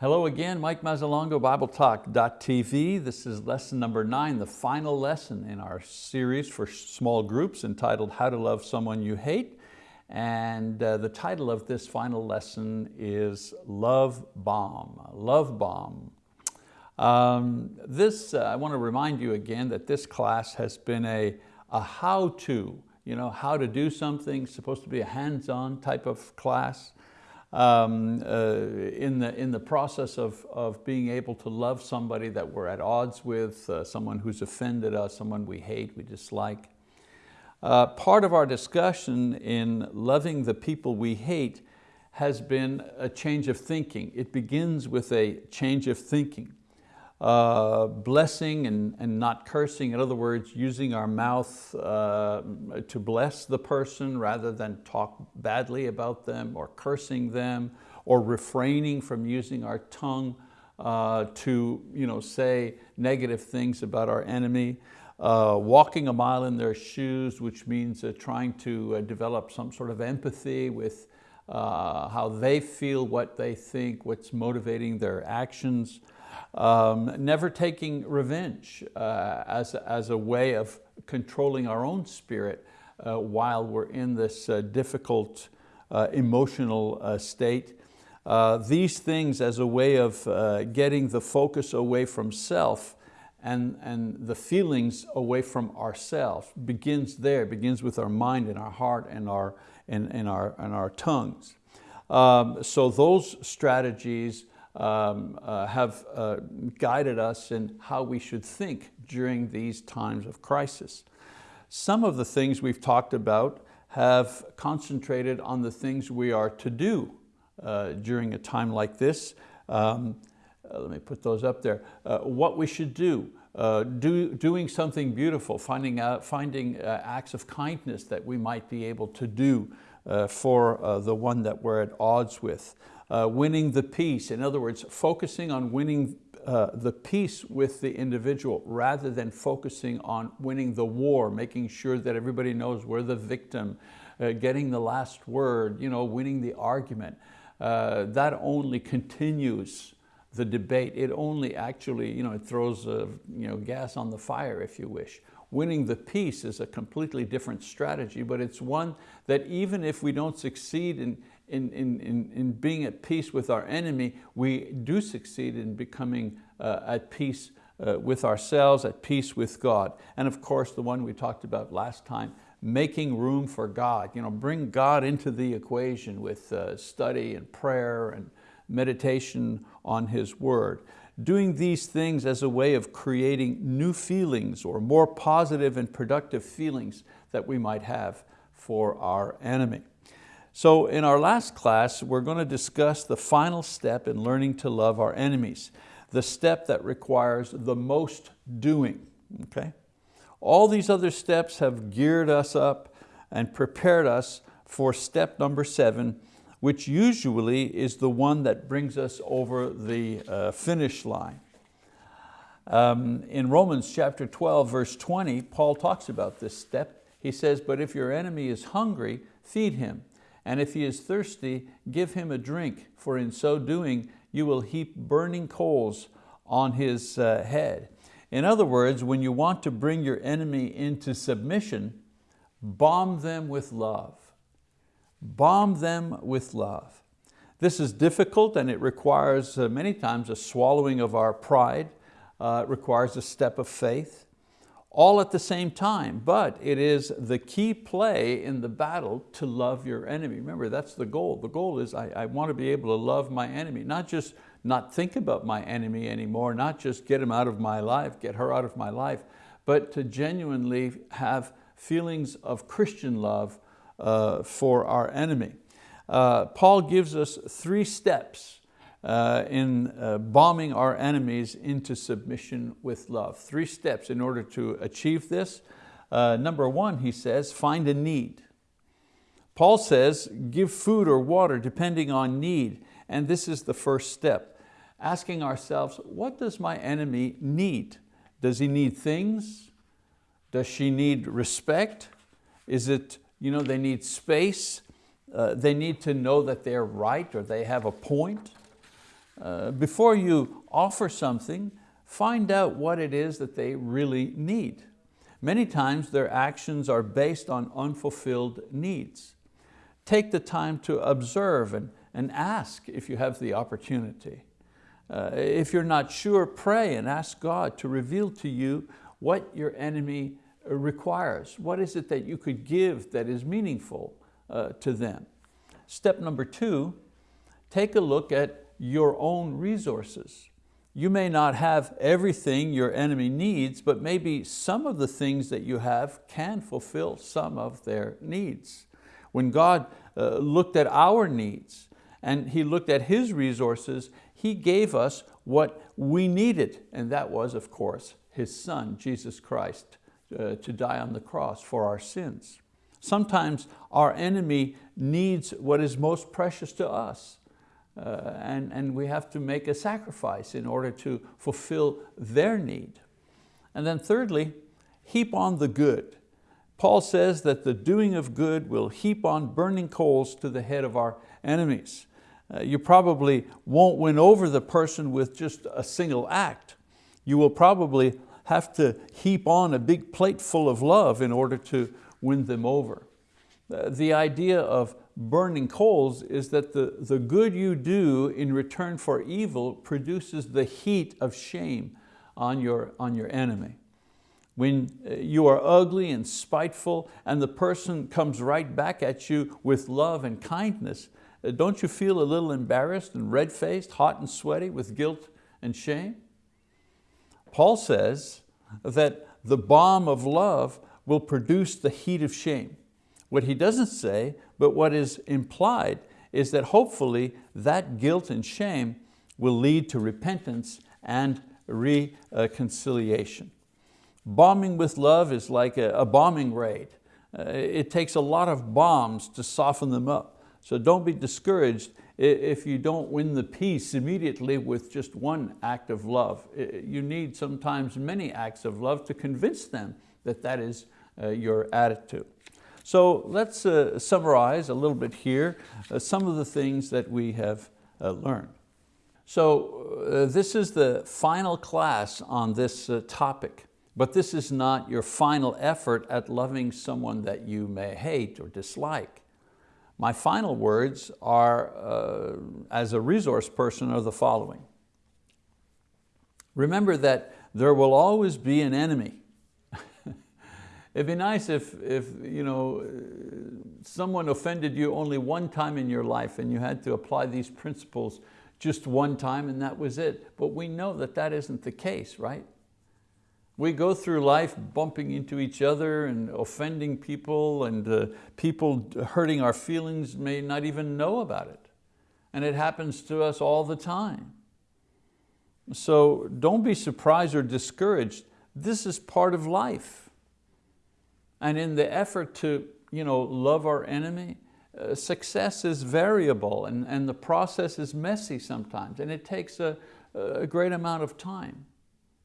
Hello again, Mike Mazzalongo, BibleTalk.tv. This is lesson number nine, the final lesson in our series for small groups entitled How to Love Someone You Hate. And uh, the title of this final lesson is Love Bomb, Love Bomb. Um, this, uh, I want to remind you again that this class has been a, a how-to, you know, how to do something, supposed to be a hands-on type of class um, uh, in, the, in the process of, of being able to love somebody that we're at odds with, uh, someone who's offended us, someone we hate, we dislike. Uh, part of our discussion in loving the people we hate has been a change of thinking. It begins with a change of thinking uh, blessing and, and not cursing. In other words, using our mouth uh, to bless the person rather than talk badly about them or cursing them or refraining from using our tongue uh, to you know, say negative things about our enemy. Uh, walking a mile in their shoes, which means uh, trying to uh, develop some sort of empathy with how they feel, what they think, what's motivating their actions. Um, never taking revenge uh, as, as a way of controlling our own spirit uh, while we're in this uh, difficult uh, emotional uh, state. Uh, these things as a way of getting the focus away from self and, and the feelings away from ourselves begins there, begins with our mind and our heart and our, and, and our, and our tongues. Um, so those strategies um, uh, have uh, guided us in how we should think during these times of crisis. Some of the things we've talked about have concentrated on the things we are to do uh, during a time like this. Um, uh, let me put those up there. Uh, what we should do, uh, do, doing something beautiful, finding, out, finding acts of kindness that we might be able to do for the one that we're at odds with uh, winning the peace. In other words, focusing on winning uh, the peace with the individual rather than focusing on winning the war, making sure that everybody knows we're the victim, uh, getting the last word, you know, winning the argument. Uh, that only continues the debate. It only actually, you know, it throws you know, gas on the fire, if you wish. Winning the peace is a completely different strategy, but it's one that even if we don't succeed in, in, in, in, in being at peace with our enemy, we do succeed in becoming uh, at peace uh, with ourselves, at peace with God. And of course, the one we talked about last time, making room for God. You know, bring God into the equation with uh, study and prayer and meditation on His word. Doing these things as a way of creating new feelings or more positive and productive feelings that we might have for our enemy. So in our last class, we're going to discuss the final step in learning to love our enemies, the step that requires the most doing, okay? All these other steps have geared us up and prepared us for step number seven, which usually is the one that brings us over the uh, finish line. Um, in Romans chapter 12, verse 20, Paul talks about this step. He says, but if your enemy is hungry, feed him. And if he is thirsty, give him a drink, for in so doing, you will heap burning coals on his uh, head. In other words, when you want to bring your enemy into submission, bomb them with love. Bomb them with love. This is difficult and it requires uh, many times a swallowing of our pride. Uh, it requires a step of faith all at the same time, but it is the key play in the battle to love your enemy. Remember, that's the goal. The goal is I, I want to be able to love my enemy, not just not think about my enemy anymore, not just get him out of my life, get her out of my life, but to genuinely have feelings of Christian love uh, for our enemy. Uh, Paul gives us three steps uh, in uh, bombing our enemies into submission with love. Three steps in order to achieve this. Uh, number one, he says, find a need. Paul says, give food or water depending on need. And this is the first step. Asking ourselves, what does my enemy need? Does he need things? Does she need respect? Is it, you know, they need space? Uh, they need to know that they're right or they have a point. Uh, before you offer something, find out what it is that they really need. Many times their actions are based on unfulfilled needs. Take the time to observe and, and ask if you have the opportunity. Uh, if you're not sure, pray and ask God to reveal to you what your enemy requires. What is it that you could give that is meaningful uh, to them? Step number two, take a look at your own resources. You may not have everything your enemy needs, but maybe some of the things that you have can fulfill some of their needs. When God uh, looked at our needs and He looked at His resources, he gave us what we needed, and that was, of course, His Son, Jesus Christ, uh, to die on the cross for our sins. Sometimes our enemy needs what is most precious to us, uh, and, and we have to make a sacrifice in order to fulfill their need. And then thirdly, heap on the good. Paul says that the doing of good will heap on burning coals to the head of our enemies. Uh, you probably won't win over the person with just a single act. You will probably have to heap on a big plate full of love in order to win them over. Uh, the idea of burning coals is that the, the good you do in return for evil produces the heat of shame on your, on your enemy. When uh, you are ugly and spiteful and the person comes right back at you with love and kindness, uh, don't you feel a little embarrassed and red-faced, hot and sweaty with guilt and shame? Paul says that the bomb of love will produce the heat of shame. What he doesn't say, but what is implied, is that hopefully that guilt and shame will lead to repentance and reconciliation. Bombing with love is like a, bombing raid. Uh, it takes a lot of bombs to soften them up. So don't be discouraged if you don't win the peace immediately with just one act of love. You need sometimes many acts of love to convince them that that is uh, your attitude. So let's uh, summarize a little bit here uh, some of the things that we have learned. So this is the final class on this topic, but this is not your final effort at loving someone that you may hate or dislike. My final words are, uh, as a resource person, are the following. Remember that there will always be an enemy. It'd be nice if, if you know, someone offended you only one time in your life and you had to apply these principles just one time and that was it. But we know that that isn't the case, right? We go through life bumping into each other and offending people and uh, people hurting our feelings may not even know about it. And it happens to us all the time. So don't be surprised or discouraged. This is part of life. And in the effort to you know, love our enemy, uh, success is variable and, and the process is messy sometimes and it takes a, a great amount of time.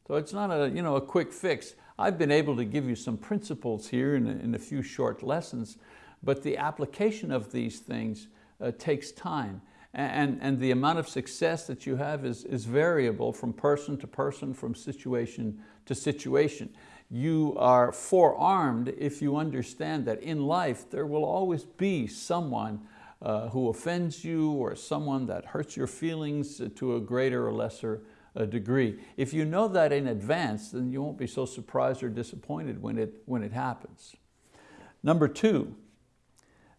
So it's not a, you know, a quick fix. I've been able to give you some principles here in a, in a few short lessons, but the application of these things uh, takes time. And, and the amount of success that you have is, is variable from person to person, from situation to situation. You are forearmed if you understand that in life there will always be someone uh, who offends you or someone that hurts your feelings to a greater or lesser a degree. If you know that in advance, then you won't be so surprised or disappointed when it, when it happens. Number two,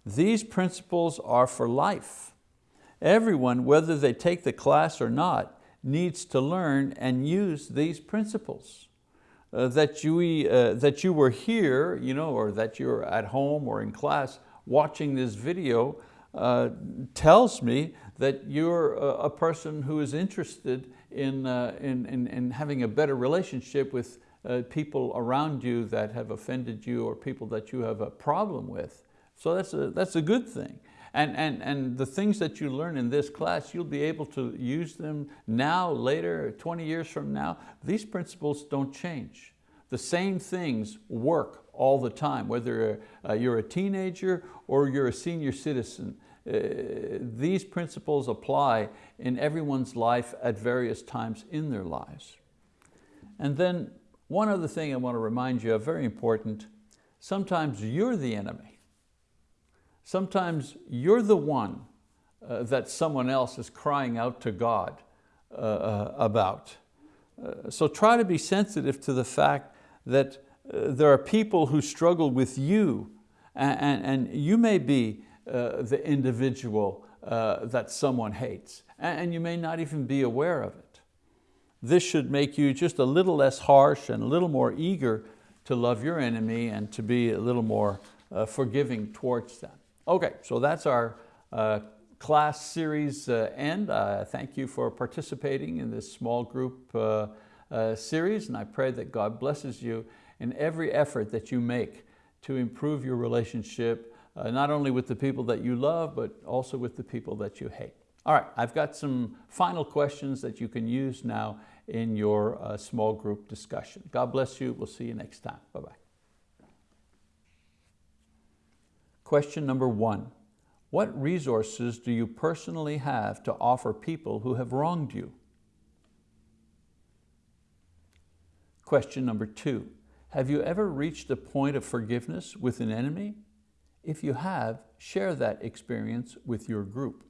these principles are for life. Everyone, whether they take the class or not, needs to learn and use these principles. Uh, that, you, uh, that you were here, you know, or that you're at home or in class watching this video uh, tells me that you're a, person who is interested in, uh, in, in, in, having a better relationship with uh, people around you that have offended you or people that you have a problem with. So that's a, that's a good thing. And, and, and the things that you learn in this class, you'll be able to use them now, later, 20 years from now. These principles don't change. The same things work all the time, whether uh, you're a teenager or you're a senior citizen. uh, these principles apply in everyone's life at various times in their lives. And then one other thing I want to remind you of, very important, sometimes you're the enemy. Sometimes you're the one uh, that someone else is crying out to God uh, uh about. Uh, so try to be sensitive to the fact that uh, there are people who struggle with you and, and, and you may be uh, the individual that someone hates and, and you may not even be aware of it. This should make you just a little less harsh and a little more eager to love your enemy and to be a little more forgiving towards them. Okay, so that's our uh, class series uh, end. Uh, thank you for participating in this small group uh, uh, series and I pray that God blesses you in every effort that you make to improve your relationship, uh, not only with the people that you love, but also with the people that you hate. All right, I've got some final questions that you can use now in your small group discussion. God bless you, we'll see you next time, bye-bye. Question number one, what resources do you personally have to offer people who have wronged you? Question number two, have you ever reached a point of forgiveness with an enemy? If you have, share that experience with your group.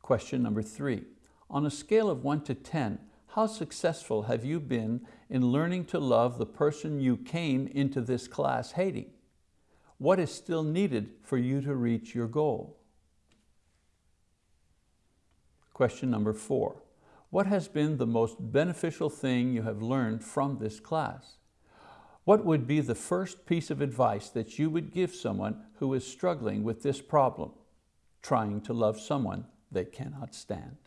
Question number three, on a scale of one to 10, how successful have you been in learning to love the person you came into this class hating? What is still needed for you to reach your goal? Question number four. What has been the most beneficial thing you have learned from this class? What would be the first piece of advice that you would give someone who is struggling with this problem, trying to love someone they cannot stand?